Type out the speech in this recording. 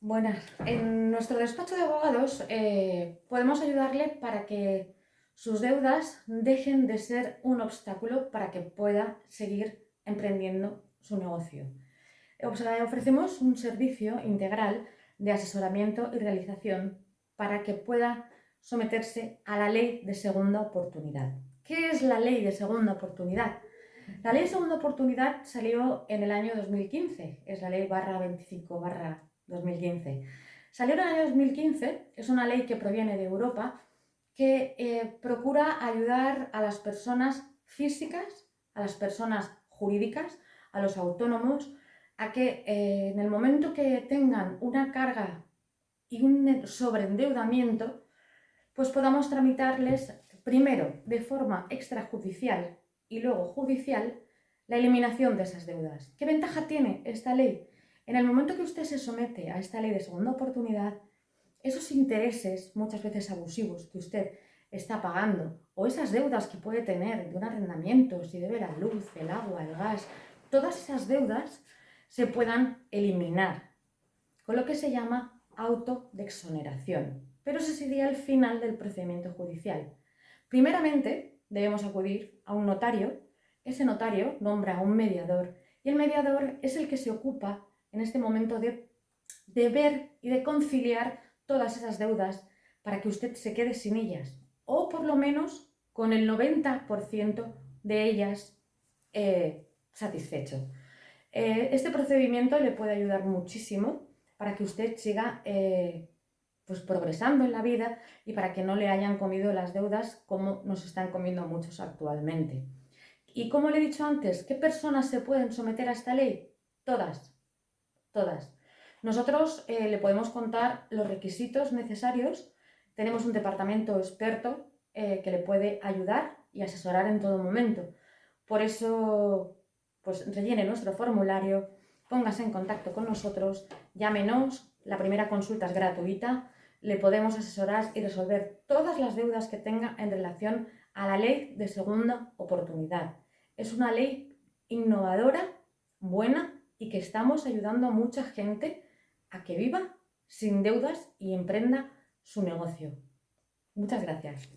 Buenas. En nuestro despacho de abogados eh, podemos ayudarle para que sus deudas dejen de ser un obstáculo para que pueda seguir emprendiendo su negocio. ofrecemos un servicio integral de asesoramiento y realización para que pueda someterse a la ley de segunda oportunidad. ¿Qué es la ley de segunda oportunidad? La ley de segunda oportunidad salió en el año 2015, es la ley barra 25 barra 2015. Salió en el año 2015, es una ley que proviene de Europa que eh, procura ayudar a las personas físicas, a las personas jurídicas, a los autónomos, a que eh, en el momento que tengan una carga y un sobreendeudamiento, pues podamos tramitarles primero de forma extrajudicial y luego judicial la eliminación de esas deudas. ¿Qué ventaja tiene esta ley? En el momento que usted se somete a esta ley de segunda oportunidad, esos intereses, muchas veces abusivos, que usted está pagando, o esas deudas que puede tener de un arrendamiento, si debe la luz, el agua, el gas, todas esas deudas se puedan eliminar, con lo que se llama auto de exoneración. Pero ese sería el final del procedimiento judicial. Primeramente, debemos acudir a un notario, ese notario nombra a un mediador, y el mediador es el que se ocupa en este momento de, de ver y de conciliar todas esas deudas para que usted se quede sin ellas o por lo menos con el 90% de ellas eh, satisfecho. Eh, este procedimiento le puede ayudar muchísimo para que usted siga eh, pues progresando en la vida y para que no le hayan comido las deudas como nos están comiendo muchos actualmente. Y como le he dicho antes, ¿qué personas se pueden someter a esta ley? Todas, todas. Nosotros eh, le podemos contar los requisitos necesarios. Tenemos un departamento experto eh, que le puede ayudar y asesorar en todo momento. Por eso, pues rellene nuestro formulario, póngase en contacto con nosotros, llámenos, la primera consulta es gratuita, le podemos asesorar y resolver todas las deudas que tenga en relación a la ley de segunda oportunidad. Es una ley innovadora, buena y que estamos ayudando a mucha gente a que viva sin deudas y emprenda su negocio. Muchas gracias.